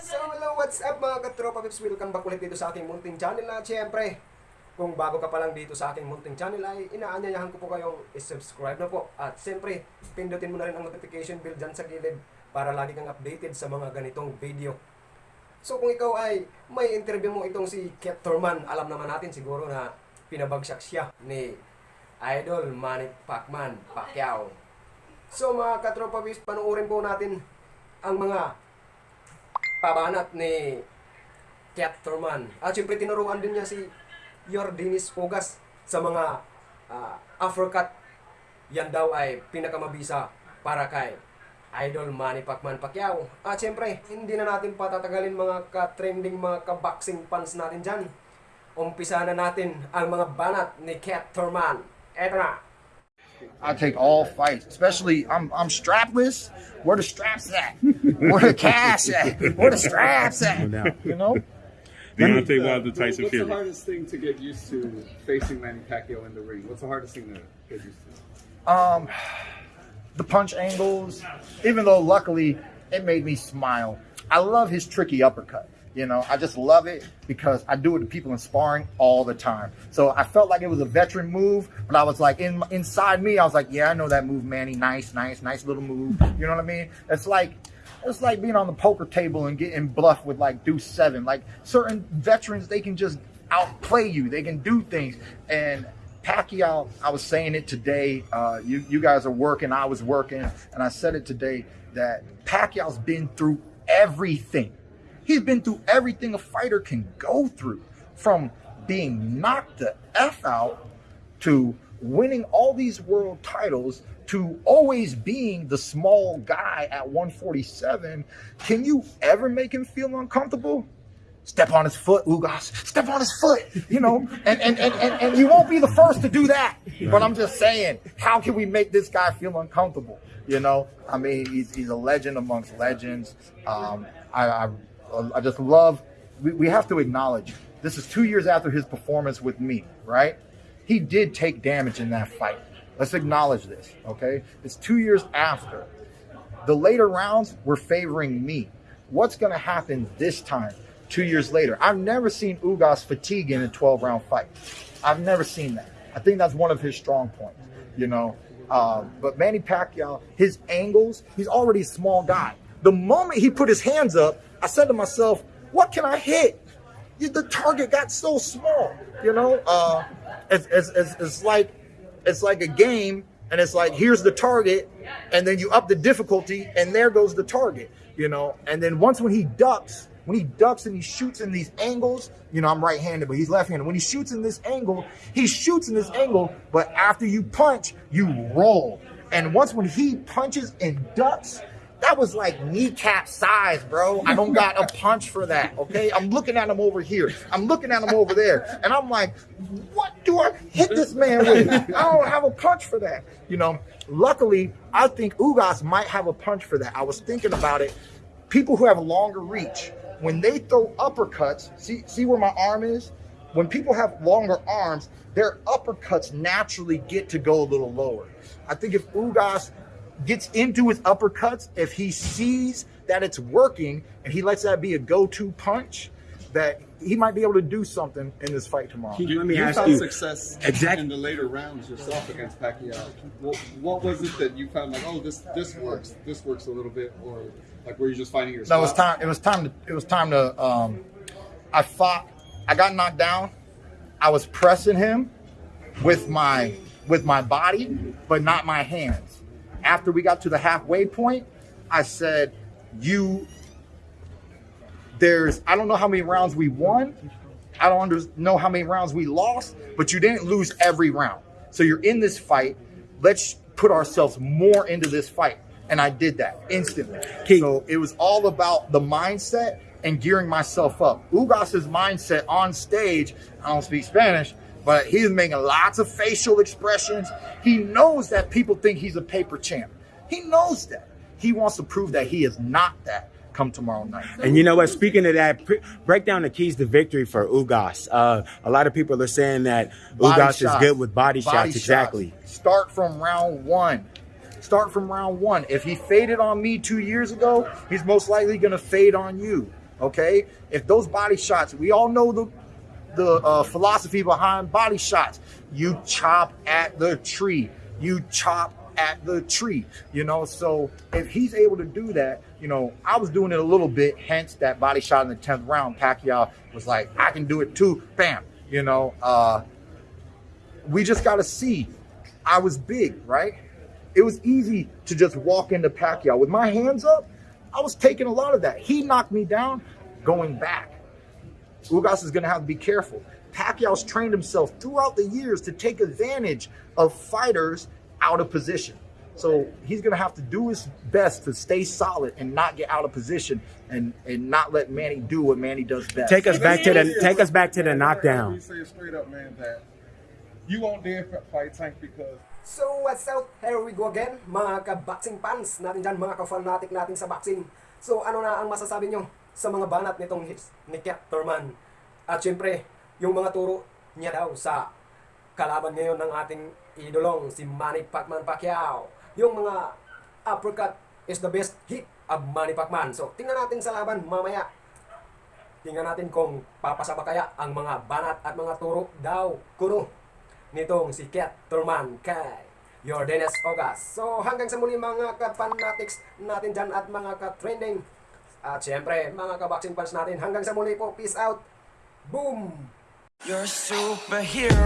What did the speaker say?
So hello, what's up mga katropa pips? Welcome back ulit dito sa aking munting channel at syempre, kung bago ka pa lang dito sa aking munting channel ay inaanyayahan ko po kayong i-subscribe na po. At syempre, pindutin mo na rin ang notification bell dyan sa gilid para lagi kang updated sa mga ganitong video. So kung ikaw ay may interview mo itong si Ket Thurman, alam naman natin siguro na pinabagsak siya ni Idol Manny Pacman Pacquiao. So mga katropa pips, panuorin po natin ang mga pabanat ni Kat Thurman. At syempre tinuruan din niya si Yordinis Pugas sa mga uh, Afrocat. Yan daw ay pinakamabisa para kay Idol Manny Pacman Pacquiao. At syempre, hindi na natin patatagalin mga ka-trending mga ka-boxing fans natin dyan. Umpisa na natin ang mga banat ni Kat Thurman. Eto na. I take all fights, especially I'm I'm strapless. Where the straps at? Where the cash at? Where the straps at? You know? Deontay Wilder, Tyson Fury. What's the hardest thing to get used to facing Manny Pacquiao in the ring? What's the hardest thing to get used to? Um, the punch angles. Even though luckily it made me smile. I love his tricky uppercut. You know, I just love it because I do it to people in sparring all the time. So I felt like it was a veteran move, but I was like in inside me, I was like, yeah, I know that move, Manny. Nice, nice, nice little move. You know what I mean? It's like it's like being on the poker table and getting bluffed with like deuce seven. Like certain veterans, they can just outplay you. They can do things. And Pacquiao, I was saying it today. Uh, you you guys are working, I was working, and I said it today that Pacquiao's been through everything. He's been through everything a fighter can go through, from being knocked the f out to winning all these world titles to always being the small guy at 147. Can you ever make him feel uncomfortable? Step on his foot, Ugas. Step on his foot, you know, and, and, and, and, and you won't be the first to do that. But I'm just saying, how can we make this guy feel uncomfortable? You know, I mean, he's, he's a legend amongst legends. Um, I, I, I just love, we, we have to acknowledge this is two years after his performance with me, right? He did take damage in that fight. Let's acknowledge this, okay? It's two years after. The later rounds were favoring me. What's going to happen this time, two years later? I've never seen Ugas fatigue in a 12 round fight. I've never seen that. I think that's one of his strong points, you know? Um, but Manny Pacquiao, his angles, he's already a small guy. The moment he put his hands up, I said to myself, what can I hit? The target got so small, you know? Uh, it's, it's, it's, it's like it's like a game and it's like here's the target and then you up the difficulty and there goes the target you know and then once when he ducks when he ducks and he shoots in these angles you know i'm right-handed but he's left-handed when he shoots in this angle he shoots in this angle but after you punch you roll and once when he punches and ducks that was like kneecap size, bro. I don't got a punch for that, okay? I'm looking at him over here. I'm looking at him over there. And I'm like, what do I hit this man with? I don't have a punch for that. You know, luckily, I think Ugas might have a punch for that. I was thinking about it. People who have longer reach, when they throw uppercuts, see, see where my arm is? When people have longer arms, their uppercuts naturally get to go a little lower. I think if Ugas gets into his uppercuts, if he sees that it's working and he lets that be a go-to punch, that he might be able to do something in this fight tomorrow. You- Let me you ask found you- success Exact- in the later rounds yourself against Pacquiao. What, what was it that you found like, oh, this this works, this works a little bit, or like were you just finding yourself? No, it was time. It was time to. It was time to. Um, I fought. I got knocked down. I was pressing him with my with my body, but not my hands. After we got to the halfway point, I said, "You." There's. I don't know how many rounds we won. I don't under, know how many rounds we lost, but you didn't lose every round. So you're in this fight. Let's put ourselves more into this fight. And I did that instantly. So it was all about the mindset and gearing myself up. Ugas's mindset on stage, I don't speak Spanish, but he's making lots of facial expressions. He knows that people think he's a paper champ. He knows that. He wants to prove that he is not that come tomorrow night. And you know what? Speaking of that, break down the keys to victory for Ugas. Uh, a lot of people are saying that Body Ugas is good with body, Body shots. Exactly. Start from round one. Start from round one. If he faded on me two years ago, he's most likely going to fade on you. Okay, if those body shots, we all know the the uh, philosophy behind body shots. You chop at the tree. You chop at the tree. You know, so if he's able to do that, you know, I was doing it a little bit. Hence that body shot in the tenth round. Pacquiao was like, I can do it too. Bam. You know, uh, we just got to see. I was big, right? It was easy to just walk into Pacquiao with my hands up. I was taking a lot of that. He knocked me down, going back. Ugas is going to have to be careful. Pacquiao's trained himself throughout the years to take advantage of fighters out of position. So he's going to have to do his best to stay solid and not get out of position and, and not let Manny do what Manny does best. Take us back to the take us back to the You knockdown. say straight up, man, that you won't dare fight Tank because So uh, what's up? Here we go again, mga ka-boxing fans natin dyan, mga ka-fanatic natin sa boxing. So ano na ang masasabi nyo sa mga banat nitong ni Thurman? At syempre, yung mga turo niya daw sa kalaban ngayon ng ating idolong si Manny Pacman Pacquiao. Yung mga uppercut is the best hit of Manny Pacman. So tingnan natin sa laban mamaya. Tingnan natin kung papasa ba kaya ang mga banat at mga turo daw kuno nitong si Kat Turman kay Jordanes Ogas. So hanggang sa muli mga ka-fanatics natin dyan at mga ka-trending. At syempre mga ka-boxing fans natin hanggang sa muli po. Peace out. Boom! You're a superhero.